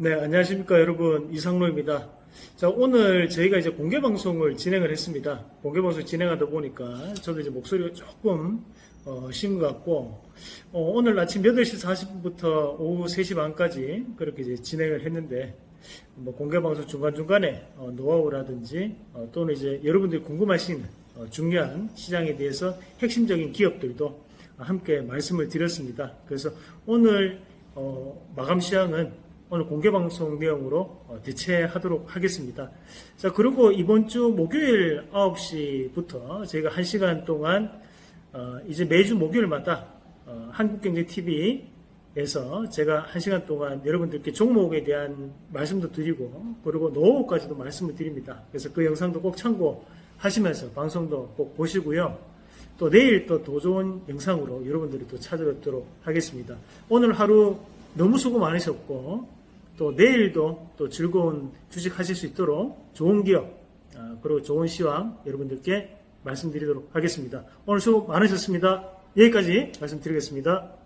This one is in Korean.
네, 안녕하십니까 여러분 이상로입니다. 자, 오늘 저희가 이제 공개 방송을 진행을 했습니다. 공개 방송 진행하다 보니까 저도 이제 목소리가 조금 어, 쉰것 같고 어, 오늘 아침 8시 40분부터 오후 3시 반까지 그렇게 이제 진행을 했는데 뭐 공개 방송 중간 중간에 어, 노하우라든지 어, 또는 이제 여러분들이 궁금하신 어, 중요한 시장에 대해서 핵심적인 기업들도 함께 말씀을 드렸습니다. 그래서 오늘 어, 마감 시황은 오늘 공개 방송 내용으로 어, 대체하도록 하겠습니다. 자, 그리고 이번 주 목요일 9시부터 저희가 1시간 동안 어, 이제 매주 목요일마다 어, 한국경제TV에서 제가 1시간 동안 여러분들께 종목에 대한 말씀도 드리고 그리고 노후까지도 말씀을 드립니다. 그래서 그 영상도 꼭 참고하시면서 방송도 꼭 보시고요. 또 내일 또 더 좋은 영상으로 여러분들이 또 찾아뵙도록 하겠습니다. 오늘 하루 너무 수고 많으셨고 또 내일도 또 즐거운 주식 하실 수 있도록 좋은 기업 아, 그리고 좋은 시황 여러분들께 말씀드리도록 하겠습니다. 오늘 수고 많으셨습니다. 여기까지 말씀드리겠습니다.